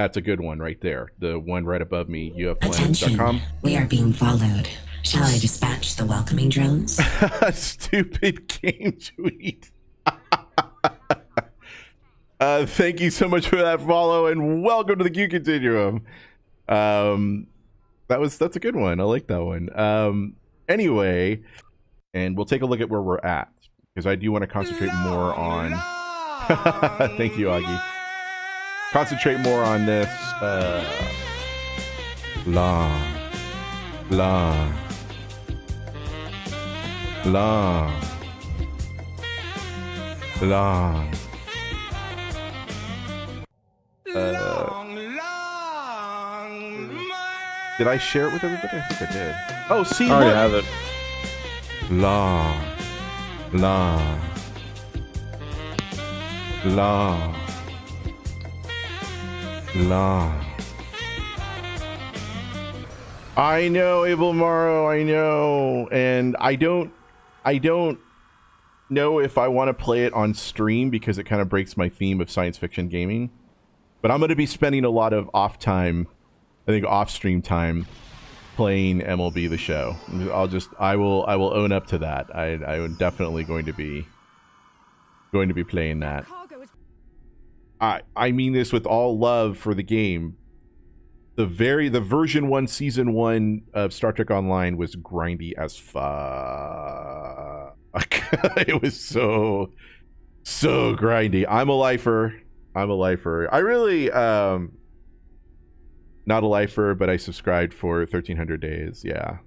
That's a good one right there. The one right above me, Attention. We are being followed. Shall I dispatch the welcoming drones? Stupid game tweet. uh, thank you so much for that follow and welcome to the Q Continuum. Um, that was that's a good one. I like that one. Um, anyway, and we'll take a look at where we're at because I do want to concentrate more on. thank you, Augie. Concentrate more on this. Uh, long, long, long, long. Uh, did I share it with everybody? I think I did. Oh, see, I already look. have it. long, long, long, long. I know, Abel Morrow, I know, and I don't, I don't know if I want to play it on stream because it kind of breaks my theme of science fiction gaming. But I'm going to be spending a lot of off time, I think off stream time, playing MLB the Show. I'll just, I will, I will own up to that. I, I am definitely going to be, going to be playing that. I, I mean this with all love for the game. The very, the version one, season one of Star Trek Online was grindy as fuck. it was so, so grindy. I'm a lifer. I'm a lifer. I really, um, not a lifer, but I subscribed for 1300 days. Yeah.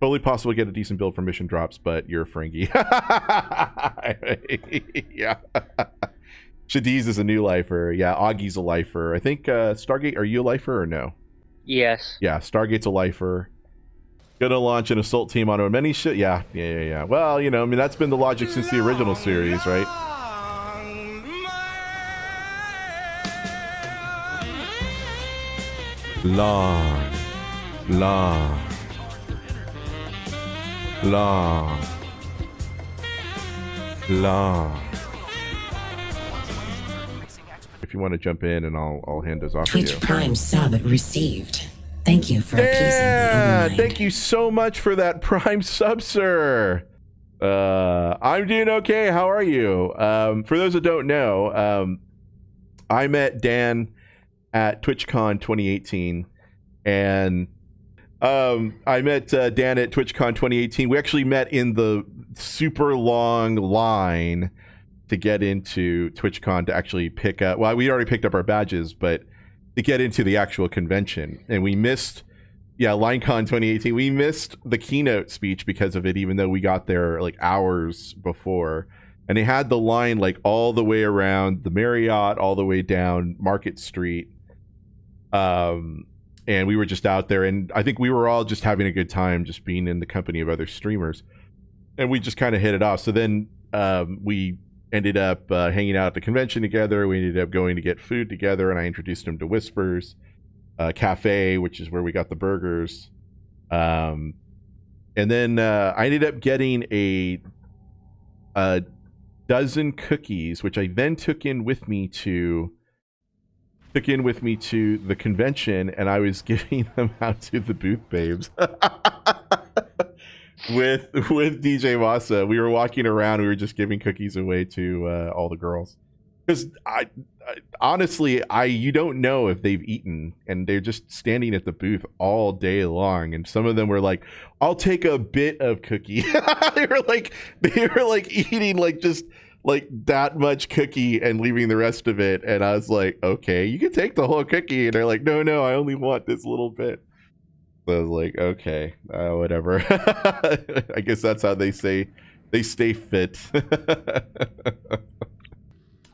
Totally possible to get a decent build for mission drops, but you're a Ferengi. yeah. Shadiz is a new lifer. Yeah, Augie's a lifer. I think uh, Stargate, are you a lifer or no? Yes. Yeah, Stargate's a lifer. Gonna launch an assault team on a many shit. Yeah, yeah, yeah, yeah. Well, you know, I mean, that's been the logic since the original series, right? Long, long, long, long. If you want to jump in, and I'll I'll hand this off to you. Twitch Prime sub received. Thank you for Yeah, thank you so much for that prime sub, sir. Uh, I'm doing okay. How are you? Um, for those that don't know, um, I met Dan at TwitchCon 2018, and um, I met uh, Dan at TwitchCon 2018. We actually met in the super long line to get into TwitchCon to actually pick up. Well, we already picked up our badges, but to get into the actual convention, and we missed. Yeah, LineCon 2018. We missed the keynote speech because of it, even though we got there like hours before. And they had the line like all the way around the Marriott, all the way down Market Street. Um, and we were just out there, and I think we were all just having a good time, just being in the company of other streamers. And we just kind of hit it off. So then um, we ended up uh, hanging out at the convention together. We ended up going to get food together, and I introduced him to Whispers uh, Cafe, which is where we got the burgers. Um, and then uh, I ended up getting a a dozen cookies, which I then took in with me to took in with me to the convention, and I was giving them out to the booth babes. with with DJ Masa, we were walking around. We were just giving cookies away to uh, all the girls. Because I, I honestly I you don't know if they've eaten and they're just standing at the booth all day long and some of them were like I'll take a bit of cookie. They were like they were like eating like just like that much cookie and leaving the rest of it and I was like okay you can take the whole cookie. And they're like no no I only want this little bit so I was like okay uh, whatever I guess that's how they say they stay fit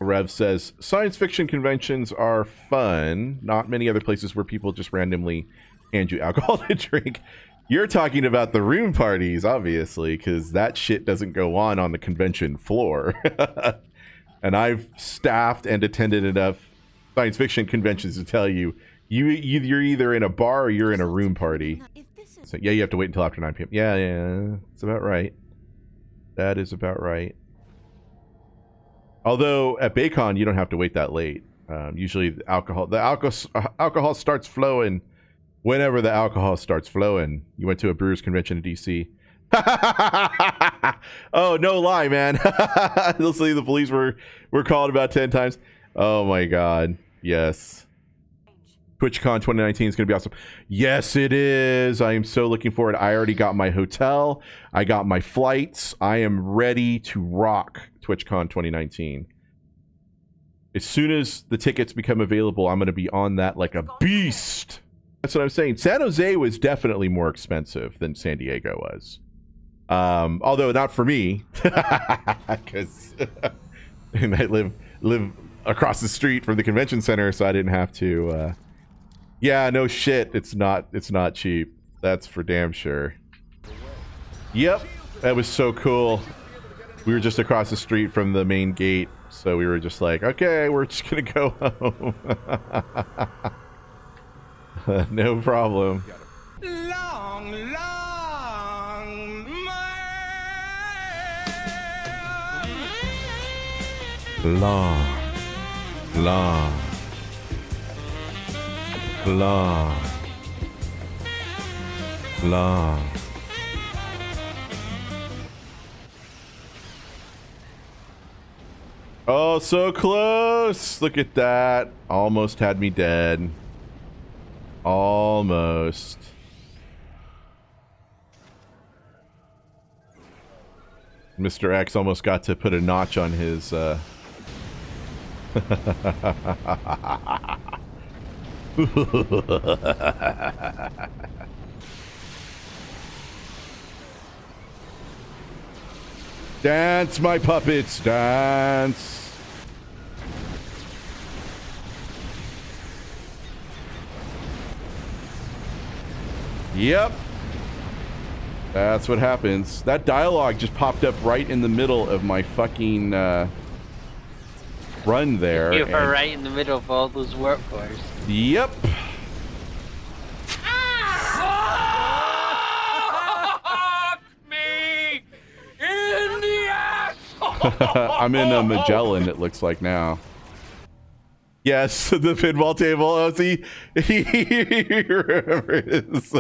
Rev says science fiction conventions are fun. Not many other places where people just randomly hand you alcohol to drink. You're talking about the room parties, obviously, because that shit doesn't go on on the convention floor. and I've staffed and attended enough science fiction conventions to tell you, you you- you're either in a bar or you're in a room party. So yeah, you have to wait until after 9 p.m. Yeah, yeah, it's about right. That is about right. Although at Baycon you don't have to wait that late. Um, usually, the alcohol the alcohol alcohol starts flowing whenever the alcohol starts flowing. You went to a Brewers convention in DC. oh no lie, man! Literally, the police were were called about ten times. Oh my god, yes. TwitchCon 2019 is going to be awesome. Yes, it is. I am so looking forward. I already got my hotel. I got my flights. I am ready to rock TwitchCon 2019. As soon as the tickets become available, I'm going to be on that like a beast. That's what I'm saying. San Jose was definitely more expensive than San Diego was. Um, although not for me, because I live live across the street from the convention center, so I didn't have to. Uh, yeah, no shit. It's not. It's not cheap. That's for damn sure. Yep, that was so cool. We were just across the street from the main gate, so we were just like, okay, we're just gonna go home. no problem. Long, long Long, long, long, long. Oh, so close. Look at that. Almost had me dead. Almost. Mr. X almost got to put a notch on his uh Dance, my puppets, dance. Yep. That's what happens. That dialogue just popped up right in the middle of my fucking uh, run there. You were right in the middle of all those warp Yep. me in the. I'm in a Magellan, it looks like now. Yes, the pinball table. Oh, see, he remembers.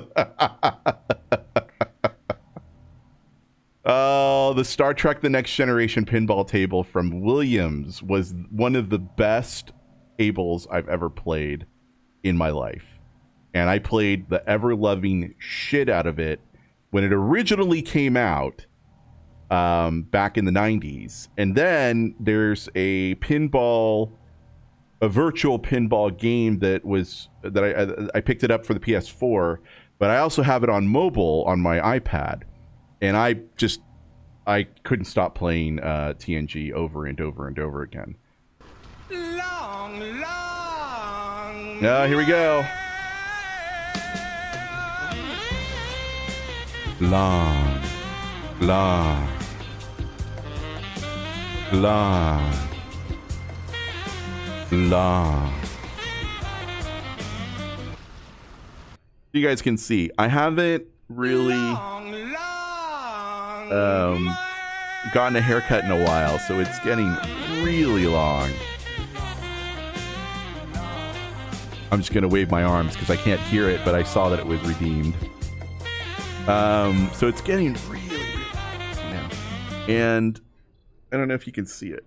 oh, the Star Trek: The Next Generation pinball table from Williams was one of the best tables I've ever played in my life, and I played the ever loving shit out of it when it originally came out um, back in the 90s. And then there's a pinball, a virtual pinball game that was that I I picked it up for the PS4, but I also have it on mobile on my iPad, and I just I couldn't stop playing uh, TNG over and over and over again. Long, long. Uh, here we go. Long, long, long, long. You guys can see, I haven't really um, gotten a haircut in a while, so it's getting really long. I'm just gonna wave my arms because I can't hear it, but I saw that it was redeemed. Um, so it's getting really, really now, and I don't know if you can see it.